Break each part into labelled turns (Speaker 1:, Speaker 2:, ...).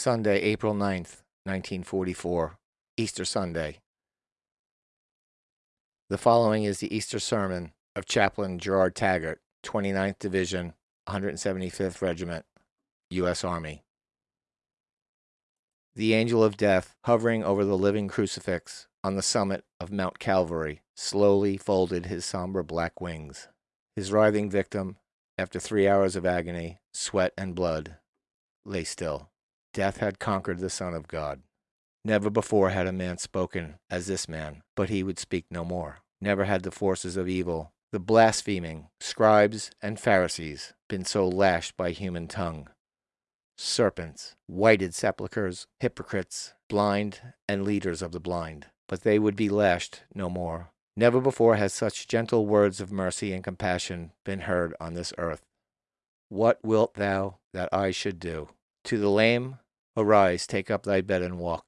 Speaker 1: Sunday, April 9th, 1944, Easter Sunday. The following is the Easter sermon of Chaplain Gerard Taggart, 29th Division, 175th Regiment, U.S. Army. The angel of death, hovering over the living crucifix on the summit of Mount Calvary, slowly folded his somber black wings. His writhing victim, after three hours of agony, sweat, and blood, lay still. Death had conquered the Son of God. Never before had a man spoken as this man, but he would speak no more. Never had the forces of evil, the blaspheming scribes and Pharisees, been so lashed by human tongue. Serpents, whited sepulchres, hypocrites, blind, and leaders of the blind. But they would be lashed no more. Never before has such gentle words of mercy and compassion been heard on this earth. What wilt thou that I should do? To the lame, arise, take up thy bed and walk.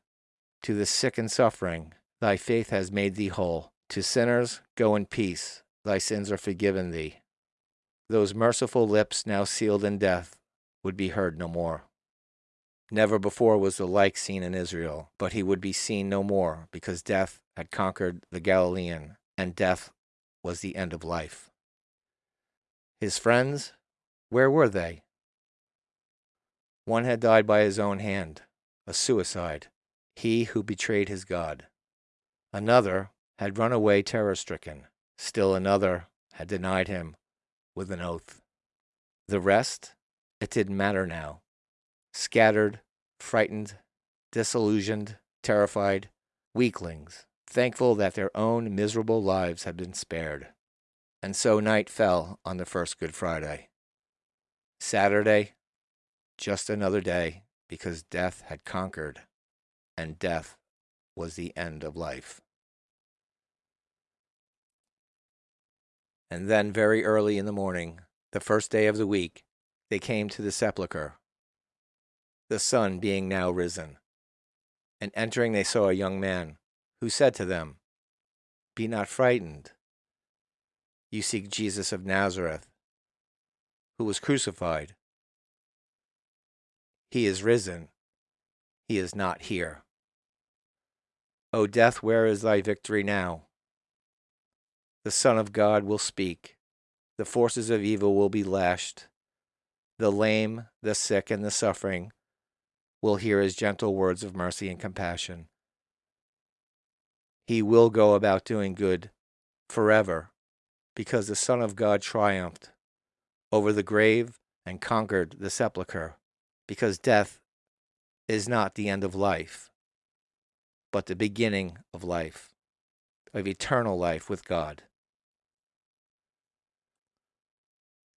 Speaker 1: To the sick and suffering, thy faith has made thee whole. To sinners, go in peace, thy sins are forgiven thee. Those merciful lips, now sealed in death, would be heard no more. Never before was the like seen in Israel, but he would be seen no more, because death had conquered the Galilean, and death was the end of life. His friends, where were they? One had died by his own hand, a suicide, he who betrayed his God. Another had run away terror stricken. Still another had denied him with an oath. The rest, it didn't matter now. Scattered, frightened, disillusioned, terrified, weaklings, thankful that their own miserable lives had been spared. And so night fell on the first Good Friday. Saturday, just another day because death had conquered, and death was the end of life. And then, very early in the morning, the first day of the week, they came to the sepulchre, the sun being now risen. And entering, they saw a young man, who said to them, Be not frightened. You seek Jesus of Nazareth, who was crucified. He is risen. He is not here. O death, where is thy victory now? The Son of God will speak. The forces of evil will be lashed. The lame, the sick, and the suffering will hear his gentle words of mercy and compassion. He will go about doing good forever because the Son of God triumphed over the grave and conquered the sepulchre because death is not the end of life, but the beginning of life, of eternal life with God.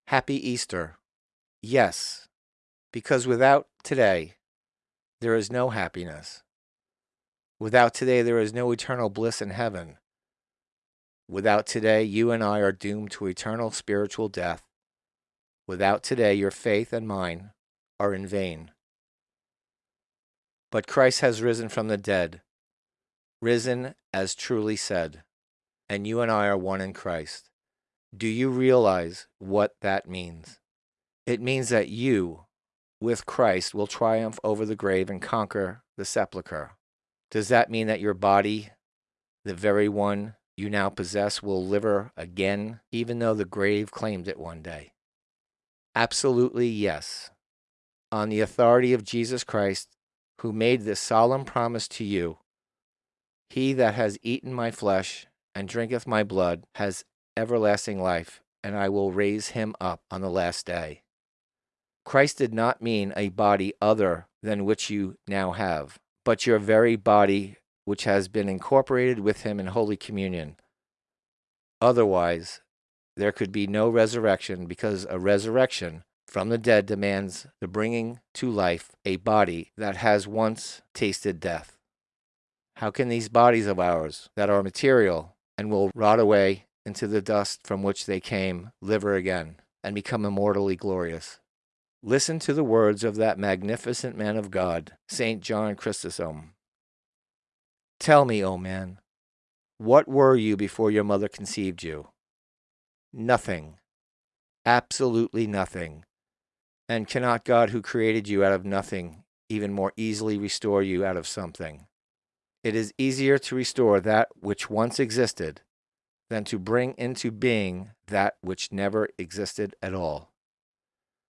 Speaker 1: Happy Easter. Yes, because without today, there is no happiness. Without today, there is no eternal bliss in heaven. Without today, you and I are doomed to eternal spiritual death. Without today, your faith and mine are in vain. But Christ has risen from the dead, risen as truly said, and you and I are one in Christ. Do you realize what that means? It means that you, with Christ, will triumph over the grave and conquer the sepulchre. Does that mean that your body, the very one you now possess, will live again, even though the grave claimed it one day? Absolutely yes on the authority of Jesus Christ, who made this solemn promise to you He that has eaten my flesh and drinketh my blood has everlasting life, and I will raise him up on the last day. Christ did not mean a body other than which you now have, but your very body which has been incorporated with him in Holy Communion. Otherwise, there could be no resurrection because a resurrection from the dead demands the bringing to life a body that has once tasted death. How can these bodies of ours, that are material and will rot away into the dust from which they came, live again and become immortally glorious? Listen to the words of that magnificent man of God, St. John Chrysostom. Tell me, O man, what were you before your mother conceived you? Nothing. Absolutely nothing. And cannot God, who created you out of nothing, even more easily restore you out of something. It is easier to restore that which once existed than to bring into being that which never existed at all.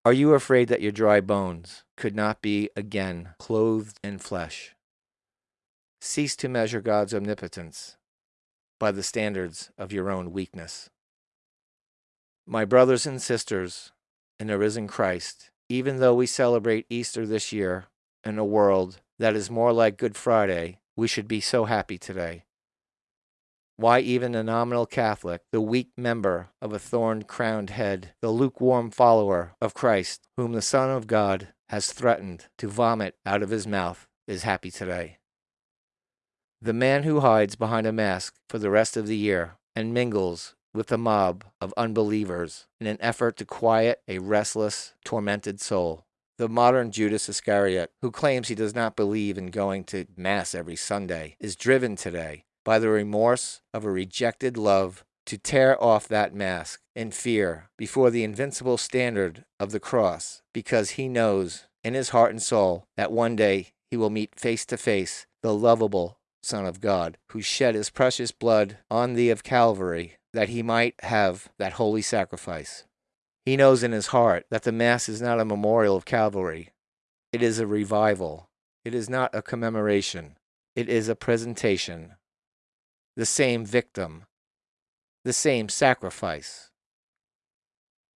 Speaker 1: Are you afraid that your dry bones could not be again clothed in flesh? Cease to measure God's omnipotence by the standards of your own weakness. My brothers and sisters in the risen Christ, even though we celebrate Easter this year in a world that is more like Good Friday, we should be so happy today. Why even a nominal Catholic, the weak member of a thorn crowned head, the lukewarm follower of Christ, whom the Son of God has threatened to vomit out of his mouth, is happy today. The man who hides behind a mask for the rest of the year and mingles with a mob of unbelievers in an effort to quiet a restless, tormented soul. The modern Judas Iscariot, who claims he does not believe in going to Mass every Sunday, is driven today by the remorse of a rejected love to tear off that mask in fear before the invincible standard of the cross, because he knows in his heart and soul that one day he will meet face to face the lovable Son of God, who shed his precious blood on thee of Calvary, that he might have that holy sacrifice. He knows in his heart that the Mass is not a memorial of Calvary, it is a revival. It is not a commemoration. It is a presentation the same victim, the same sacrifice.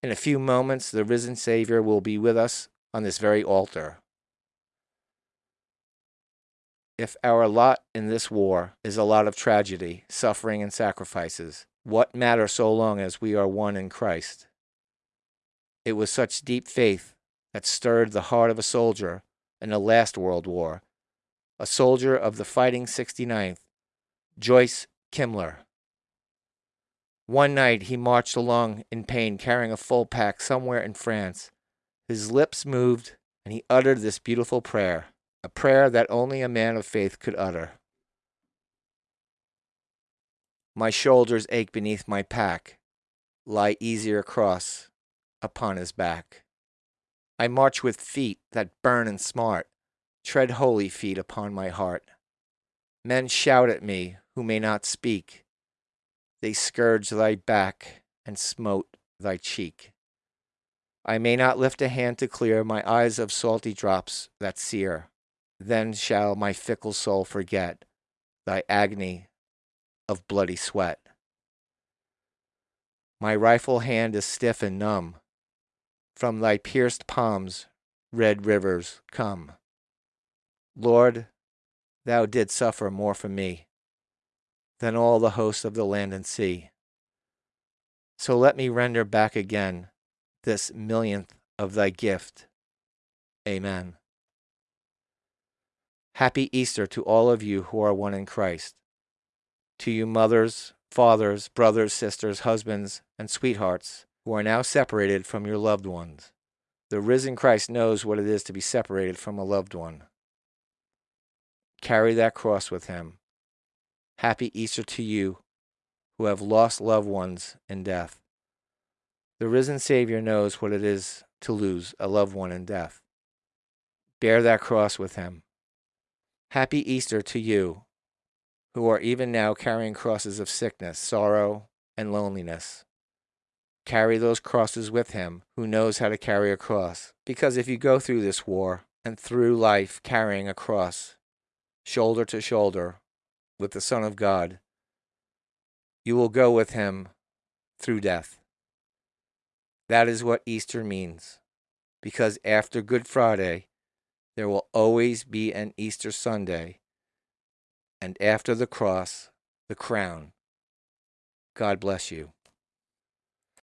Speaker 1: In a few moments, the risen Savior will be with us on this very altar. If our lot in this war is a lot of tragedy, suffering, and sacrifices, what matter so long as we are one in Christ? It was such deep faith that stirred the heart of a soldier in the last World War, a soldier of the Fighting 69th, Joyce Kilmer. One night he marched along in pain, carrying a full pack somewhere in France. His lips moved, and he uttered this beautiful prayer, a prayer that only a man of faith could utter. My shoulders ache beneath my pack, lie easier across upon his back. I march with feet that burn and smart, tread holy feet upon my heart. Men shout at me who may not speak. They scourge thy back and smote thy cheek. I may not lift a hand to clear my eyes of salty drops that sear. Then shall my fickle soul forget thy agony of bloody sweat. My rifle hand is stiff and numb. From thy pierced palms red rivers come. Lord, thou didst suffer more for me than all the hosts of the land and sea. So let me render back again this millionth of thy gift. Amen. Happy Easter to all of you who are one in Christ. To you mothers, fathers, brothers, sisters, husbands, and sweethearts who are now separated from your loved ones. The risen Christ knows what it is to be separated from a loved one. Carry that cross with him Happy Easter to you who have lost loved ones in death. The risen Savior knows what it is to lose a loved one in death. Bear that cross with him. Happy Easter to you who are even now carrying crosses of sickness, sorrow, and loneliness. Carry those crosses with him who knows how to carry a cross. Because if you go through this war and through life carrying a cross, shoulder to shoulder, with the Son of God, you will go with him through death. That is what Easter means, because after Good Friday, there will always be an Easter Sunday, and after the cross, the crown. God bless you.